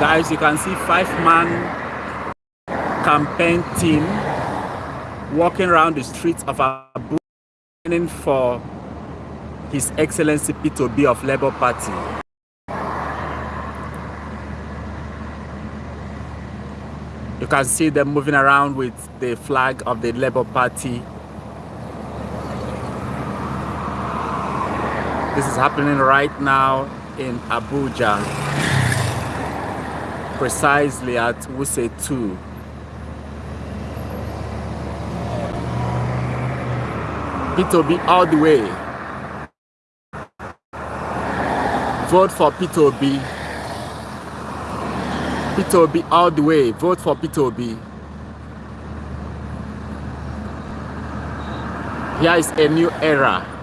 guys, you can see five-man campaign team walking around the streets of Abuja for His Excellency Peter Obi of Labour Party. You can see them moving around with the flag of the Labour Party. This is happening right now in Abuja, precisely at Wuse 2. Peter Obi all the way. Vote for Peter Obi. Peter Obi all the way. Vote for Peter Obi. Here is a new era